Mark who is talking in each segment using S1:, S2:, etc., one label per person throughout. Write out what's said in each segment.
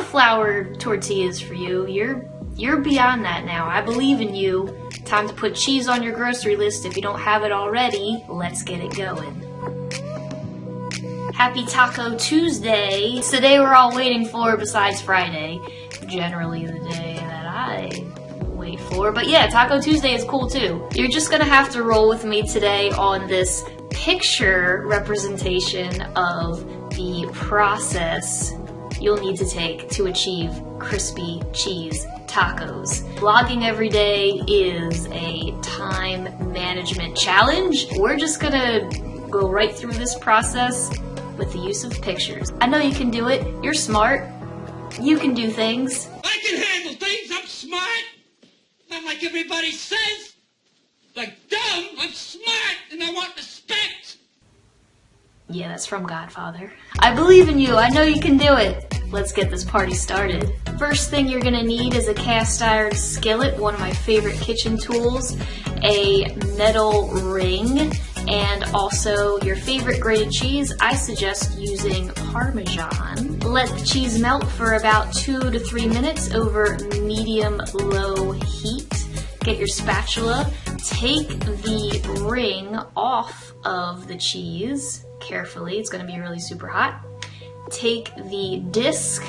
S1: flour tortillas for you. You're you're beyond that now. I believe in you. Time to put cheese on your grocery list if you don't have it already. Let's get it going. Happy Taco Tuesday. Today we're all waiting for besides Friday. Generally the day that I wait for. But yeah, Taco Tuesday is cool too. You're just gonna have to roll with me today on this picture representation of the process you'll need to take to achieve crispy cheese tacos. Vlogging every day is a time management challenge. We're just gonna go right through this process with the use of pictures. I know you can do it. You're smart. You can do things.
S2: I can handle things. I'm smart. Not like everybody says. Like dumb. I'm smart and I want respect.
S1: Yeah, that's from Godfather. I believe in you. I know you can do it. Let's get this party started. First thing you're gonna need is a cast iron skillet, one of my favorite kitchen tools, a metal ring, and also your favorite grated cheese. I suggest using Parmesan. Let the cheese melt for about two to three minutes over medium-low heat. Get your spatula, take the ring off of the cheese carefully. It's gonna be really super hot take the disc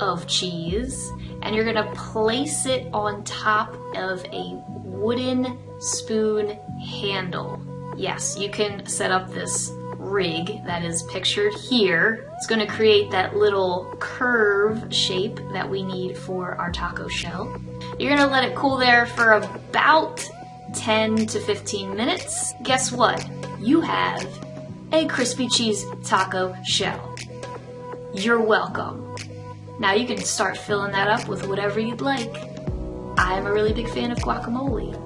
S1: of cheese and you're gonna place it on top of a wooden spoon handle. Yes, you can set up this rig that is pictured here. It's gonna create that little curve shape that we need for our taco shell. You're gonna let it cool there for about 10 to 15 minutes. Guess what? You have a crispy cheese taco shell. You're welcome. Now you can start filling that up with whatever you'd like. I'm a really big fan of guacamole.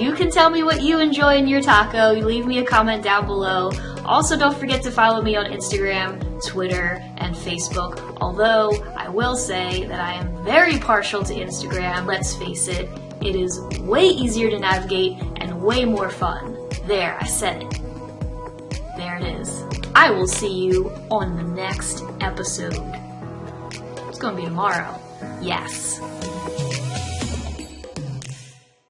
S1: You can tell me what you enjoy in your taco. You leave me a comment down below. Also, don't forget to follow me on Instagram, Twitter, and Facebook. Although, I will say that I am very partial to Instagram. Let's face it, it is way easier to navigate and way more fun. There, I said it. There it is. I will see you on the next episode. It's gonna be tomorrow. Yes.